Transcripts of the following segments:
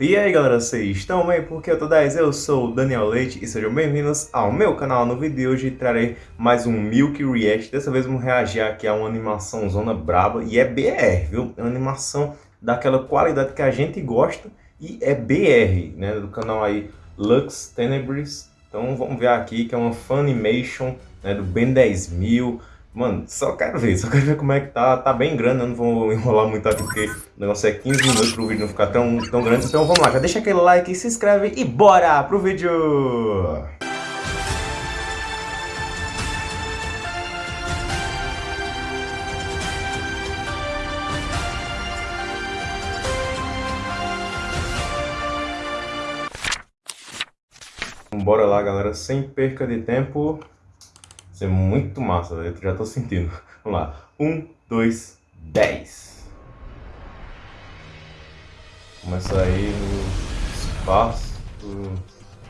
E aí galera, vocês estão bem? Porque eu tô 10, eu sou o Daniel Leite e sejam bem-vindos ao meu canal. No vídeo de hoje trarei mais um Milk React. Dessa vez vamos reagir aqui a uma animação zona braba e é BR, viu? É uma animação daquela qualidade que a gente gosta e é BR, né? Do canal aí Lux Tenebris. Então vamos ver aqui que é uma Funimation né, do Ben 10.000 Mano, só quero ver, só quero ver como é que tá. Tá bem grande, eu não vou enrolar muito aqui porque o negócio é 15 minutos pro vídeo não ficar tão, tão grande. Então vamos lá, já deixa aquele like, se inscreve e bora pro vídeo! Bora lá, galera, sem perca de tempo ser muito massa, eu já tô sentindo. Vamos lá. Um, dois, dez. Começa aí no espaço,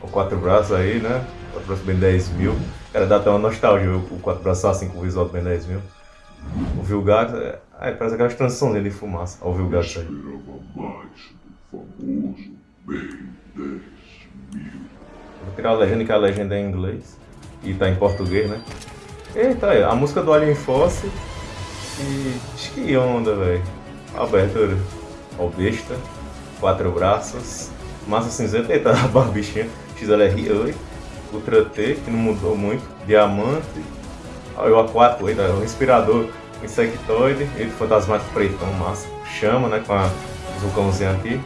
o quatro braços aí, né? Quatro braços bem 10 mil. Cara, dá até uma nostalgia o quatro braços assim com o visual bem 10 mil. O Vilgax, é, é, parece aquelas transições de fumaça. Olha o Vilgax aí. Vou tirar a legenda, que a legenda é em inglês e tá em português, né? Eita, aí, a música do Alien Force e... que onda, velho. Abertura. Ó, besta. Quatro braços. Massa cinzenta. Eita, a barbichinha. XLR, oi. Ultra T, que não mudou muito. Diamante. Olha o aquático, eita, o respirador. Insectoide. Ele fantasmático pretão, massa. Chama, né, com a vulcãozinho aqui.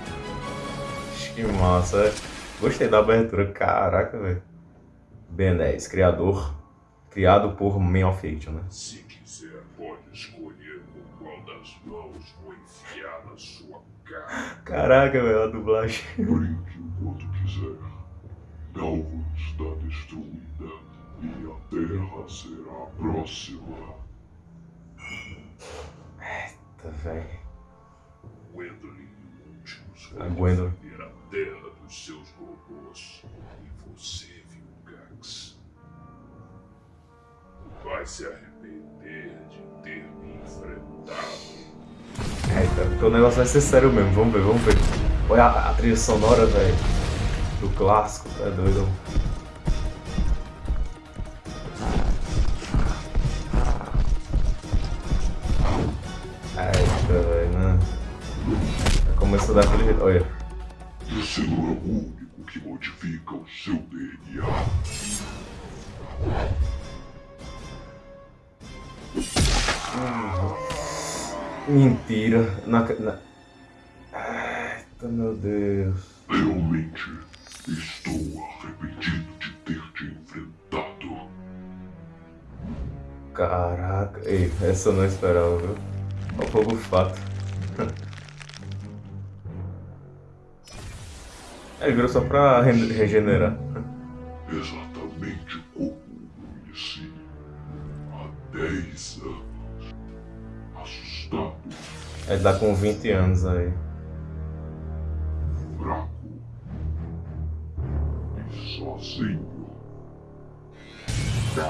Que massa, é. Gostei da abertura, caraca, velho. Ben 10, criador, criado por Man of Action, né? Se quiser, pode escolher com qual das mãos vou enfiar na sua cara. Caraca, velho, a dublagem. Brinque enquanto quiser. Galvan está destruída e a Terra será a próxima. Eita, velho. Gwendolyn últimos a Gwendolyn. a Terra dos seus robôs. E você se arrepender de ter me enfrentado. Eita, porque o negócio vai ser sério mesmo, vamos ver, vamos ver. Olha a, a trilha sonora, velho, do clássico, é doido. Eita, velho, né? Começou a dar aquele olha. Você não é o único que modifica o seu DNA. Mentira. Na, na... Eita, meu Deus. Realmente estou arrependido de ter te enfrentado. Caraca. Ei, essa eu não esperava, viu? Olha o fogo fato. Ele virou só pra regenerar. Exatamente como conheci. Há 10 anos. Ele tá com 20 anos aí. Fraco. E sozinho.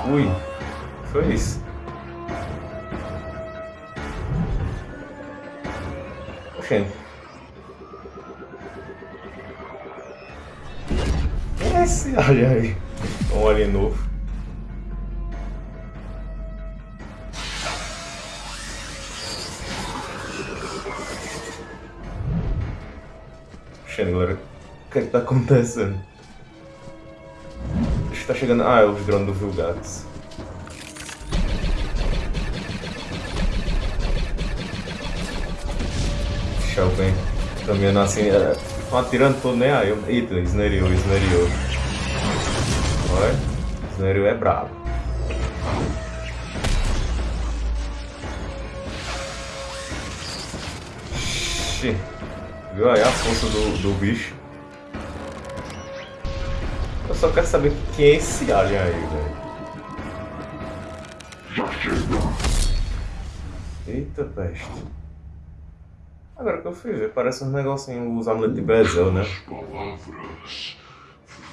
Ui, foi isso. Oxente. Esse, olha aí. Um alien novo. Galera. O que é que tá acontecendo? Acho que tá chegando... Ah, é os drones do Vilgax. Shell vem caminhando assim, é, atirando todo, né? Aí eu... Eita, esneriou, esneriou. Olha, esneriou é brabo. Xii. Viu aí a força do, do bicho? Eu só quero saber quem é esse alien aí, velho. Eita peste. Agora que eu fui ver, parece um negocinho, os amuletos de Bezel, né? palavras,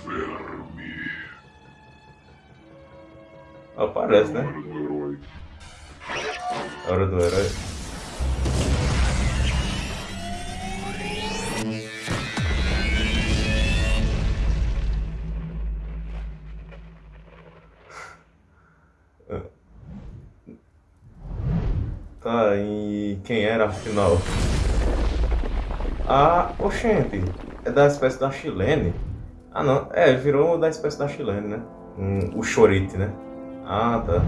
verme. Ah, parece, né? Hora do herói. Hora do herói. Tá? E quem era afinal? Ah, oxente, é da espécie da chilene. Ah não, é, virou da espécie da chilene, né? O chorite, né? Ah, tá.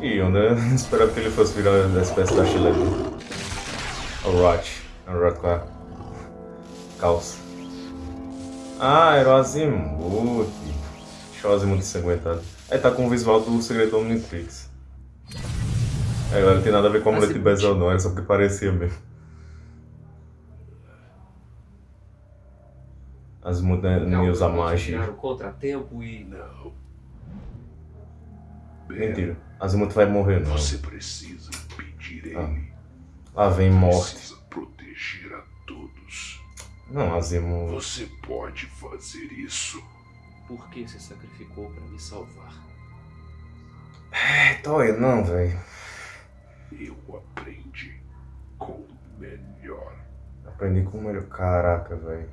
E né? Esperava que ele fosse virar da espécie da chilene. O Rot. O Rot com a calça. Ah, era o Azimuth. Deixa o Azimuth ensanguentado. Aí tá com o visual do Segredo Omnitrix. É, agora não tem nada a ver com a mulher de Bezel não, era só porque parecia mesmo. Azimuth não usa magia. o contratempo e... Não. Mentira. Azimuth vai morrer não. Você precisa impedir Ah. ele. Lá vem morte. Precisa proteger a todos. Não, Azimuth. Você pode fazer isso. Por que se sacrificou para me salvar? É, Toya, não, velho. Eu aprendi com o melhor. Aprendi com o melhor. Caraca, velho.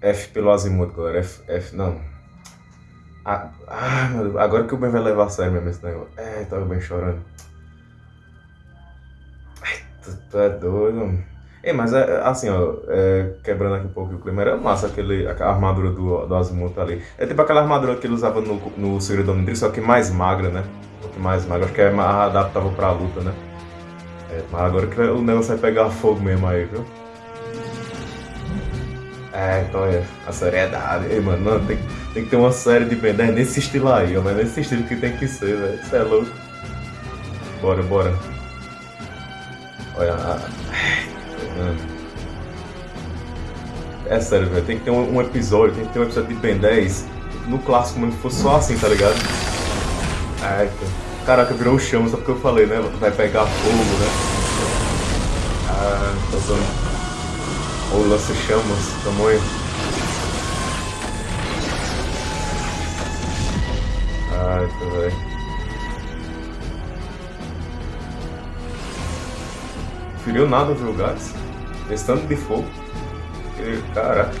F pelo Azimuth, galera. F, F, não. Ah, ah, meu Deus. Agora que o Ben vai levar a sério mesmo esse negócio. É, tava bem chorando. Ai, tu, tu é doido, mano. Ei, mas é, assim, ó, é, quebrando aqui um pouco o clima, era massa aquele, a armadura do, do Azimuth ali. É tipo aquela armadura que ele usava no, no Segredo do Omnitrix, só que mais magra, né? Um pouco mais magra. Acho que é adaptável pra luta, né? É, mas agora que o negócio vai pegar fogo mesmo aí, viu? É, então é a seriedade. Ei, mano, não, tem, tem que ter uma série de Ben 10 nesse estilo aí, ó, mas nesse estilo que tem que ser, velho. Isso é louco. Bora, bora. Olha, a... Mano. É sério, velho. Tem que ter um, episódio, tem que ter um episódio de Ben 10 no clássico mesmo, que fosse só assim, tá ligado? Eita. Caraca, virou o chama, só porque eu falei, né? Vai pegar fogo, né? Ah, tá usando. Ou lança-chamas, tamanho. Ai, velho. Feriu nada, viu, Gats? Esse tanto de fogo. Caraca.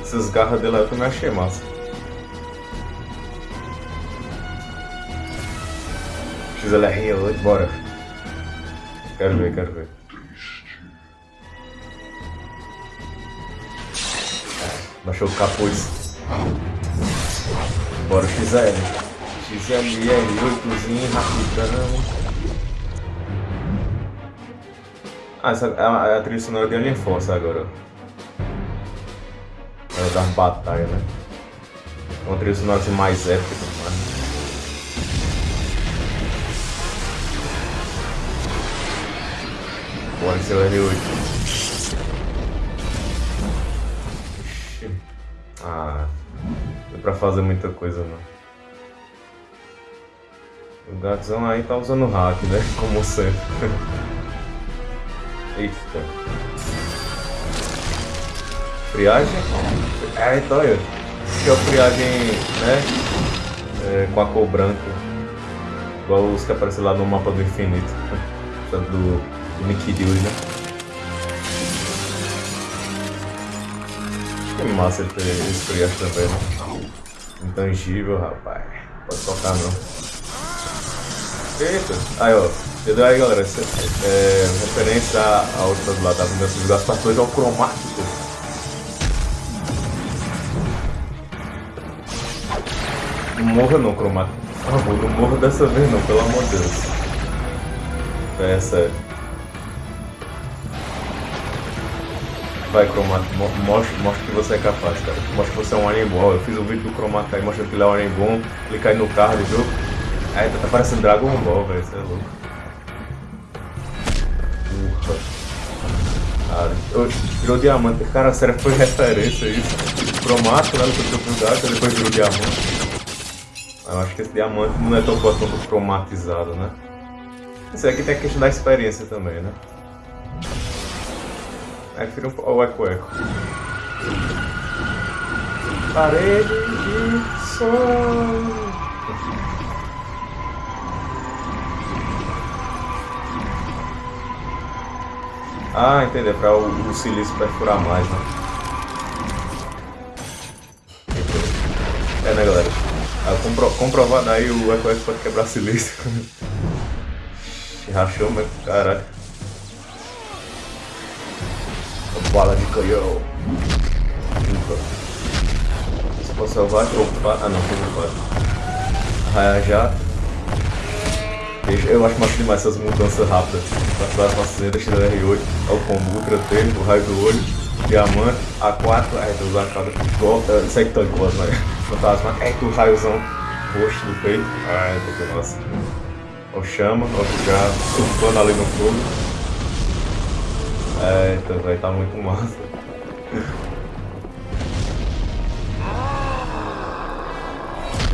Essas garras dele aí eu também achei massa. XLR 8, bora. Quero ver, quero ver. Triste. Baixou o capuz. Bora, XL. XLR 8zinho, rapidão. Ah, essa a, a trilha sonora de Alien Force agora. É das batalhas, né? É uma trilha sonora assim, mais épica mais. Bora, seu R8. Ixi. Ah, é pra fazer muita coisa não. O gatzão aí tá usando hack, né? Como sempre. Eita. Friagem? É, então eu. Que é a friagem, né? É, com a cor branca. Igual os que aparecem lá no mapa do infinito. Do, do Nick né? Que massa ele ter esse friagem também, né? Intangível, rapaz. Pode tocar não. Eita. Aí, ó. Entendeu aí, galera? Essa, é, referência a outras lá da Vingança dos Gaspatores ao cromático. Não morra não, cromático. Por favor, não morra dessa vez não, pelo amor de Deus. É sério. Vai, cromático, mo- mostra, mostra que você é capaz, cara. Mostra que você é um bom. Eu fiz um vídeo do cromático aí mostrando que ele é um bom. Clica aí no card, viu? Aí tá parecendo Dragon Ball, velho. Você é louco. Cara, eu- virou diamante. Cara, sério, foi referência isso. Cromático, né? No seu cuidado, depois virou diamante. Eu acho que esse diamante não é tão forte quanto cromatizado, né? Isso aqui tem a questão da experiência também, né? Aí vira um- o eco-eco. Parede de som. Ah, entendi. É pra o, o silício perfurar mais, né? É, né, galera? Ah, compro, aí, o Echo pode quebrar silício. Rachou, mas caraca. Bala de canhão. Se for selvagem, opa. Ah não, opa. Raia jato. Eu acho massa demais essas mudanças rápidas. Para as fazendas, XR8, é o combo Ultra T, o raio do olho, diamante, A4, aí tu usa a cada uh, sector cos, né? Fantasma, aí tu raiozão roxo do peito. Ai, que nossa. Ó chama, ó já surfando ali no fogo. Eita, vai tá muito massa.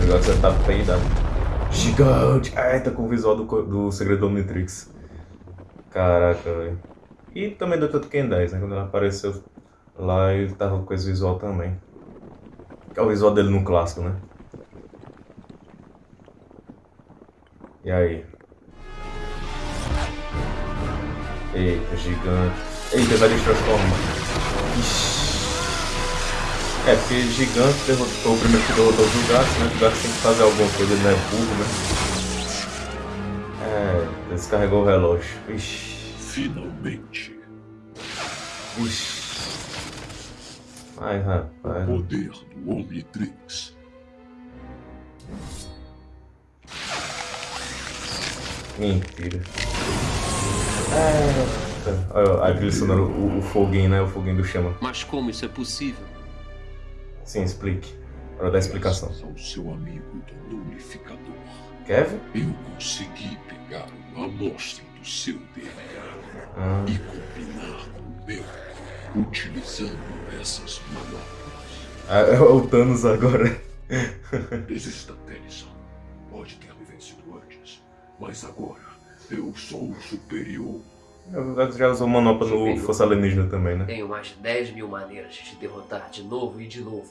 Agora que você tá peidado. Gigante! Ai, tá com o visual do, do Segredo do Omnitrix. Caraca, velho. E também do Ken 10, né? Quando ele apareceu lá, ele tava com esse visual também. Que é o visual dele no clássico, né? E aí? Eita, gigante. Eita, vai transformar. Ixi. É, porque gigante derrotou o primeiro que derrotou os Jugatos, né? O Jugatos tem que fazer alguma coisa, ele não é burro, né? É, descarregou o relógio. Ixi. Finalmente. Ixi. Ai, rapaz. O poder do Omnitrix. Mentira. É. Olha a trilha sonora, o, o foguinho, né? O foguinho do chama. Mas como isso é possível? Sim, explique. Para dar explicação. Ao seu amigo do Unificador. Kevin? Eu consegui pegar uma amostra do seu DNA Ah. e combinar com o meu, utilizando essas manobras. Ah, é o Thanos agora. Desista, Tennyson. Pode ter me vencido antes, mas agora eu sou o superior. O já usou manopla no Força Alienígena também, né? Tenho mais de 10 mil maneiras de te derrotar de novo e de novo.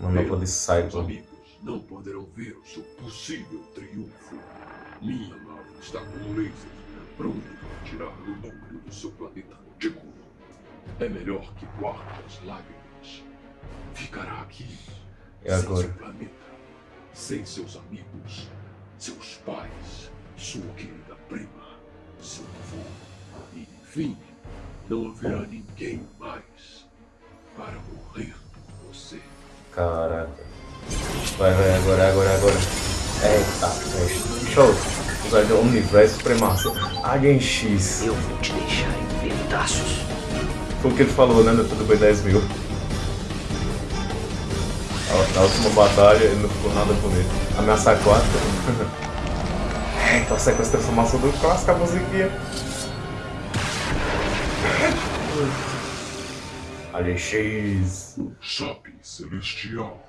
Manopla de Os Cyclone. amigos não poderão ver o seu possível triunfo. Minha nave está com lasers pronto para tirar o núcleo do seu planeta retículo. É melhor que guarde as lágrimas. Ficará aqui, E sem agora? seu planeta, sem seus amigos, seus pais, sua querida prima, seu avô. E, enfim, não haverá ninguém mais para morrer por você. Caraca. Vai, vai, agora, agora, agora. Eita, peste. Show. Usar de Universo Supremacia. Alien X. Eu vou te deixar em pedaços. Foi o que ele falou, né? No Tudo Bem 10 mil. Na- Na última batalha ele não ficou nada bonito. Ameaça 4. A sequência de transformação do clássico, a musiquinha. X. Sabe, Celestial.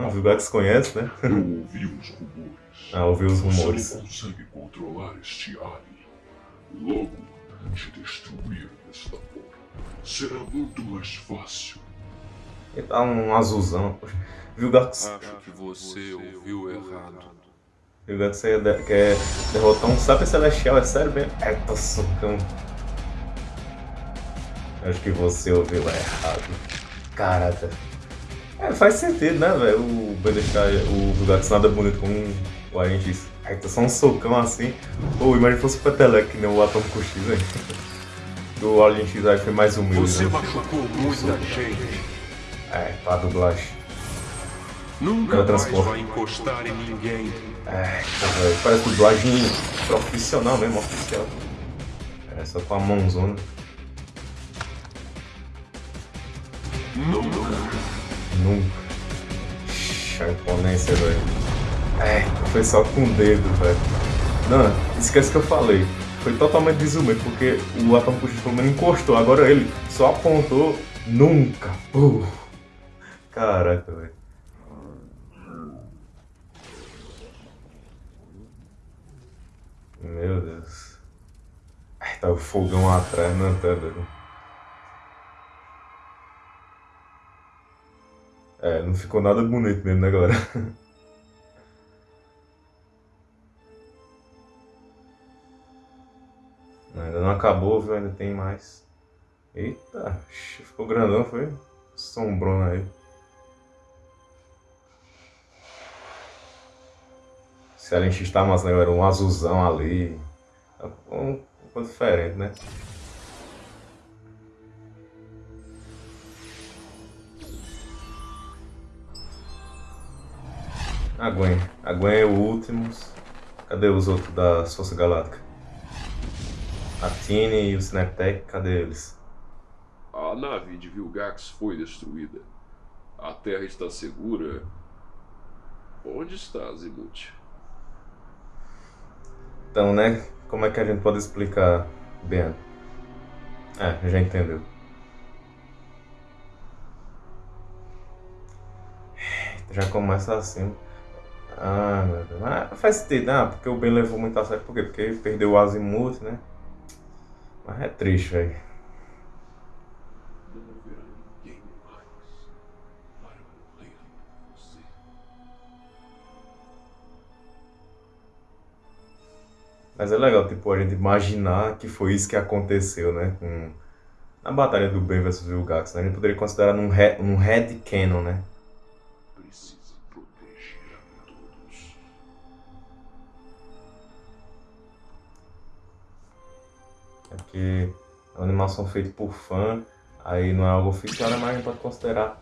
Ah, o Gax conhece, né? Eu ouvi os rumores. Ah, ouvi os Você rumores. não consegue controlar este alien. Logo, te destruir desta forma será muito mais fácil. Ele tá um azulzão. Viu o Gax? Acho que você ouviu errado. Gax quer, quer derrotar um Sapo Celestial, é sério mesmo? Eita, socão. Acho que você ouviu errado. Caraca. É, faz sentido, né, velho? O Ben deixar o Vilgax nada bonito com o Alien X. Eita, só um socão assim. Pô, imagina se fosse o Peteleco, que nem o Atômico X, velho. Do Alien X aí foi mais humilde, Você né? machucou muita gente. É, pra dublagem. Nunca transporta. vai encostar em ninguém. É, pô, velho, parece dublagem profissional mesmo, oficial. É, só com a mãozona. Nunca. Nunca. Ixi, A imponência, velho. É, foi só com o dedo, velho. Não, esquece que eu falei. Foi totalmente desumano, porque o Atômico X pelo menos encostou. Agora ele só apontou nunca. Pô. Caraca, velho. Meu Deus. Ai, tá o fogão atrás, não tá, velho. É, não ficou nada bonito mesmo, né, galera? Ainda não acabou, viu? Ainda tem mais. Eita, ficou grandão, foi? Sombrona aí. Se a gente está mais era um azulzão ali. Um, um diferente, né? A Gwen. A Gwen é o último. Cadê os outros da Força Galáctica? A Tini e o Snaptech, cadê eles? A nave de Vilgax foi destruída. A Terra está segura. Onde está, Zimuth? Então, né? Como é que a gente pode explicar, Ben? É, já entendeu. Já começa assim. Ah, meu Deus. Ah, faz sentido, ah, porque o Ben levou muito a sério. Por quê? Porque perdeu o Azimuth, né? Mas é triste, velho. Mas é legal, tipo, a gente imaginar que foi isso que aconteceu, né? Com... Na batalha do Ben vs Vilgax, né? A gente poderia considerar num, re... num headcanon, né? A. É porque é uma animação feita por fã, aí não é algo oficial, né? mas a gente pode considerar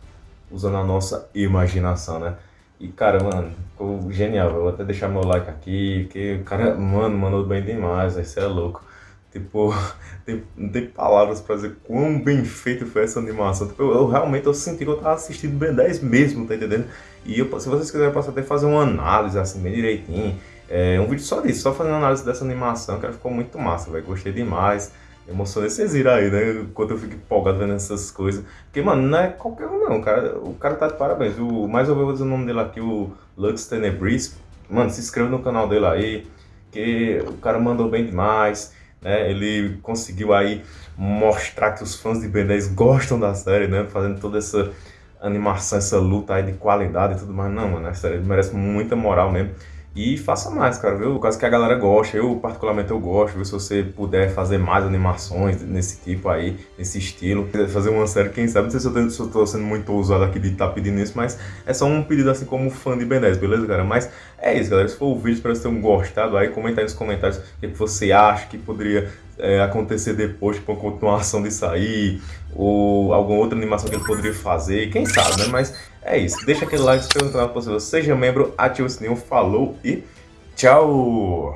usando a nossa imaginação, né? E cara, mano, ficou genial. Vou até deixar meu like aqui, porque o cara, mano, mandou bem demais, isso é louco. Tipo, tem, não tem palavras pra dizer quão bem feito foi essa animação. Tipo, eu, eu realmente eu senti que eu tava assistindo Ben 10 mesmo, tá entendendo? E eu, se vocês quiserem, eu posso até fazer uma análise assim, bem direitinho. É, um vídeo só disso, só fazendo análise dessa animação, que ficou muito massa, velho. Gostei demais. Emocionei vocês viram aí, né? Enquanto eu fico empolgado vendo essas coisas. Porque, mano, não é qualquer um não, cara. O cara tá de parabéns. O, mais ou menos o nome dele aqui, o Lux Tenebris. Mano, se inscreva no canal dele aí. Que o cara mandou bem demais. Né? Ele conseguiu aí mostrar que os fãs de Ben 10 gostam da série, né? Fazendo toda essa animação, essa luta aí de qualidade e tudo mais. Não, mano, a série merece muita moral mesmo. E faça mais, cara, viu? Caso que a galera goste, eu particularmente eu gosto, viu? Se você puder fazer mais animações nesse tipo aí, nesse estilo, fazer uma série, quem sabe, não sei se eu, tenho, se eu tô sendo muito ousado aqui de estar tá pedindo isso, mas é só um pedido assim como fã de Ben 10, beleza, cara? Mas é isso, galera, se for o vídeo, espero que vocês tenham gostado aí, comenta aí nos comentários o que você acha que poderia é, acontecer depois, tipo, uma continuação disso aí, ou alguma outra animação que ele poderia fazer, quem sabe, né? Mas é isso, deixa aquele like, se inscreva no canal se você seja membro, ativa o sininho, falou e tchau!